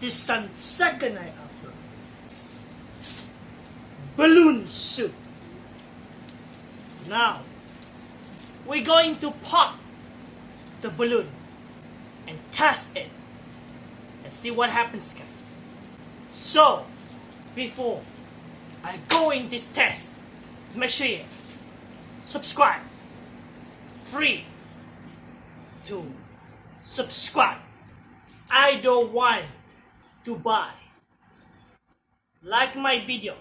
This time, second I upload. Balloon shoot. Now, we're going to pop the balloon and test it and see what happens, guys. So, before I go in this test, make sure you subscribe. Free to subscribe. I don't want to buy. Like my video.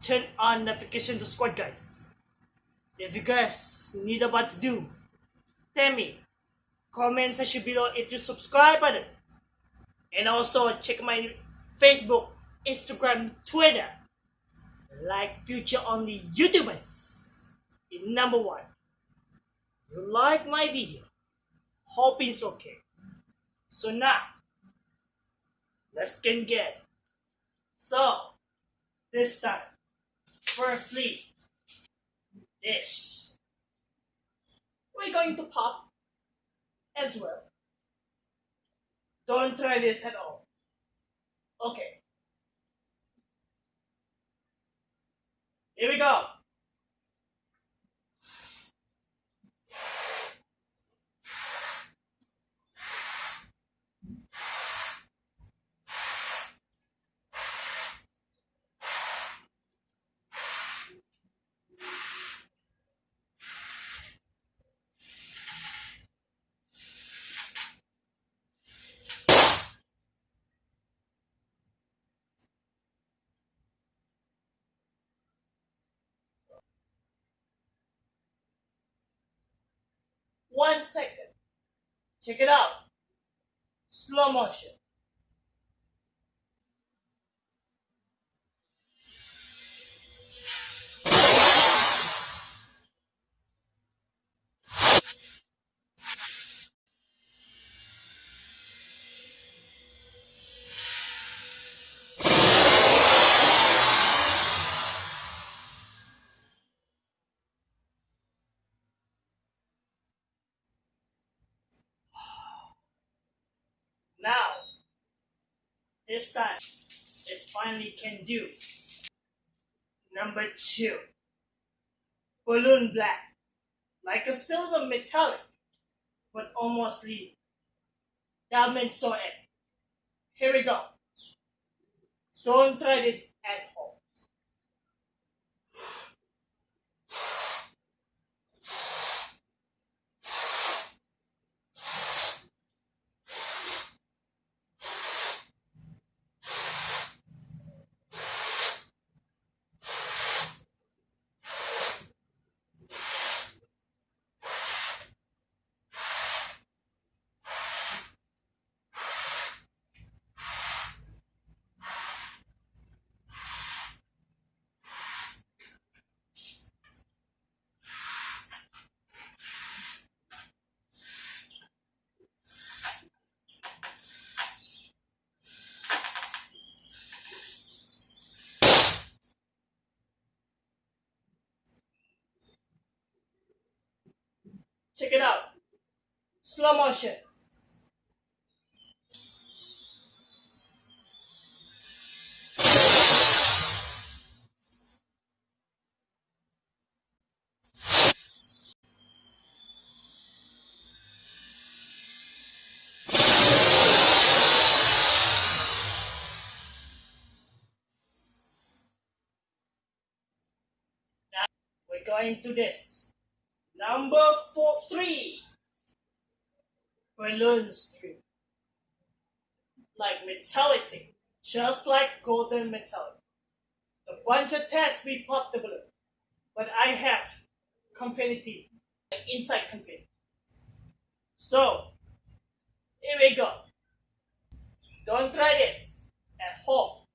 Turn on notification to squad guys. If you guys need a what to do, tell me. Comment section below if you subscribe button. And also check my Facebook, Instagram, Twitter. Like future only YouTubers. In number one. You like my video. Hope it's okay. So now, let's get get. So, this time, firstly, this. We're going to pop as well. Don't try this at all. Okay. Here we go. One second. Check it out. Slow motion. This time, it finally can do. Number two, balloon black, like a silver metallic, but almost lead. Means so it. Here we go. Don't try this at home. Check it out. Slow motion. We're going to this. Number four, three. String. Like metallic, just like golden metallic. The bunch of tests we pop the balloon. But I have confinity, like inside confinity. So, here we go. Don't try this at home.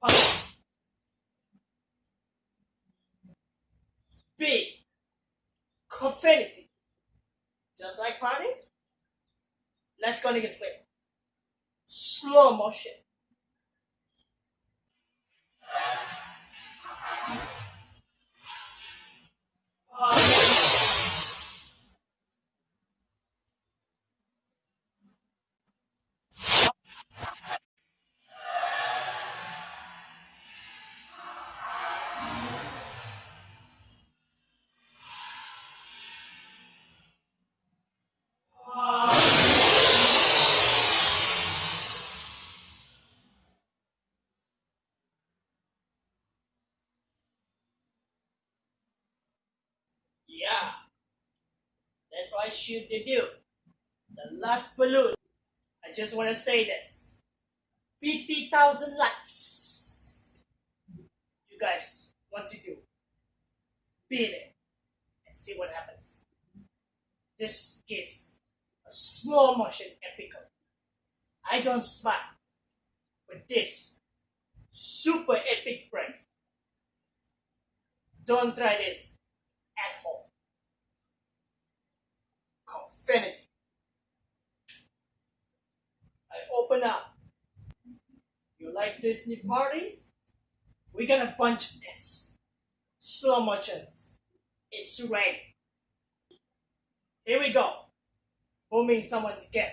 Pop. Big. Confetti. Just like party. Let's go and get clear. Yeah. That's why shoot they do. The last balloon. I just want to say this. 50,000 likes. You guys want to do. Beat it. And see what happens. This gives a slow motion epic. I don't smile. But this super epic breath. Don't try this at home. I open up. You like Disney parties? We got a bunch of this. Slow motions. It's ready. Here we go. Booming someone to get.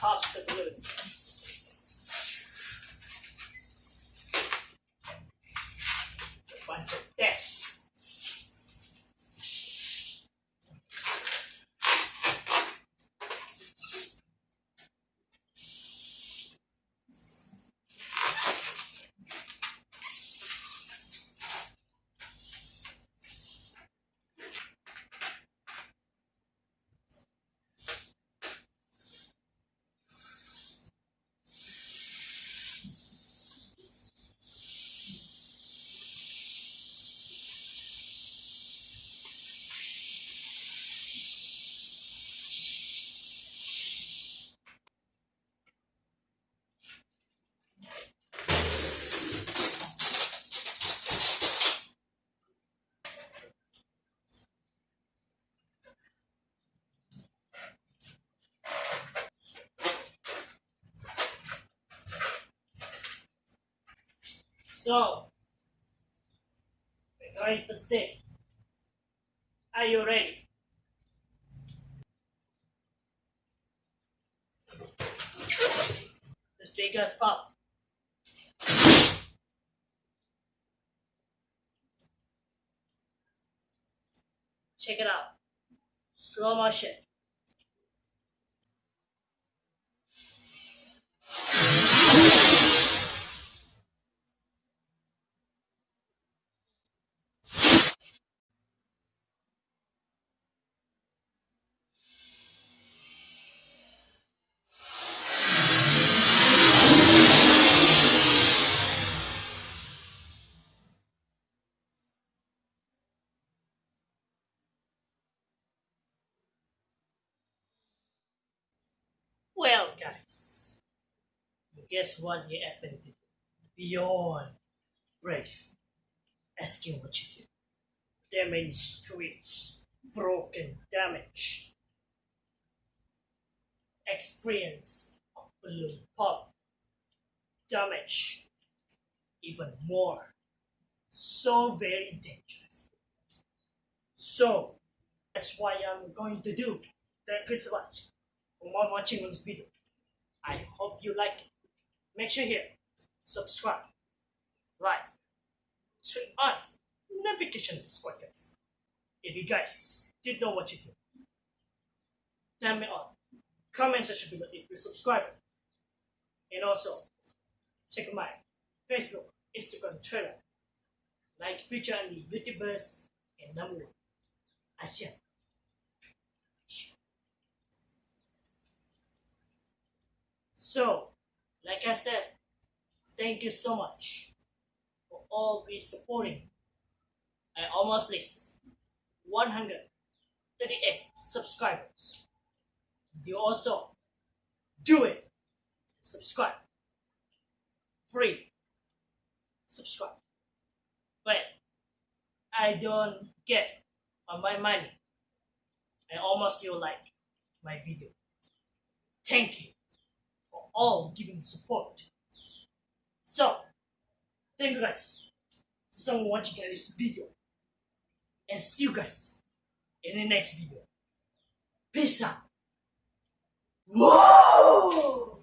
Pop the balloon. So, we're going to see. Are you ready? The speakers pop. Check it out. Slow motion. Guys, guess what you happened to? Beyond brave, asking what you did. Damaged streets, broken, damage. Experience of balloon pop, damage, even more. So very dangerous. So, that's why I'm going to do. Thank you so much for watching this video. I hope you like it. Make sure here, subscribe, like, turn on notification this podcast. If you guys did what you do, tell me on comment section below if you subscribe. And also, check my Facebook, Instagram, Twitter, like feature on the YouTubers and number one. So, like I said, thank you so much for all be supporting. I almost reached 138 subscribers. You also do it. Subscribe. Free. Subscribe. But I don't get on my money. I almost feel like my video. Thank you all giving support. So, thank you guys so much watching this video. And see you guys in the next video. Peace out. Whoa!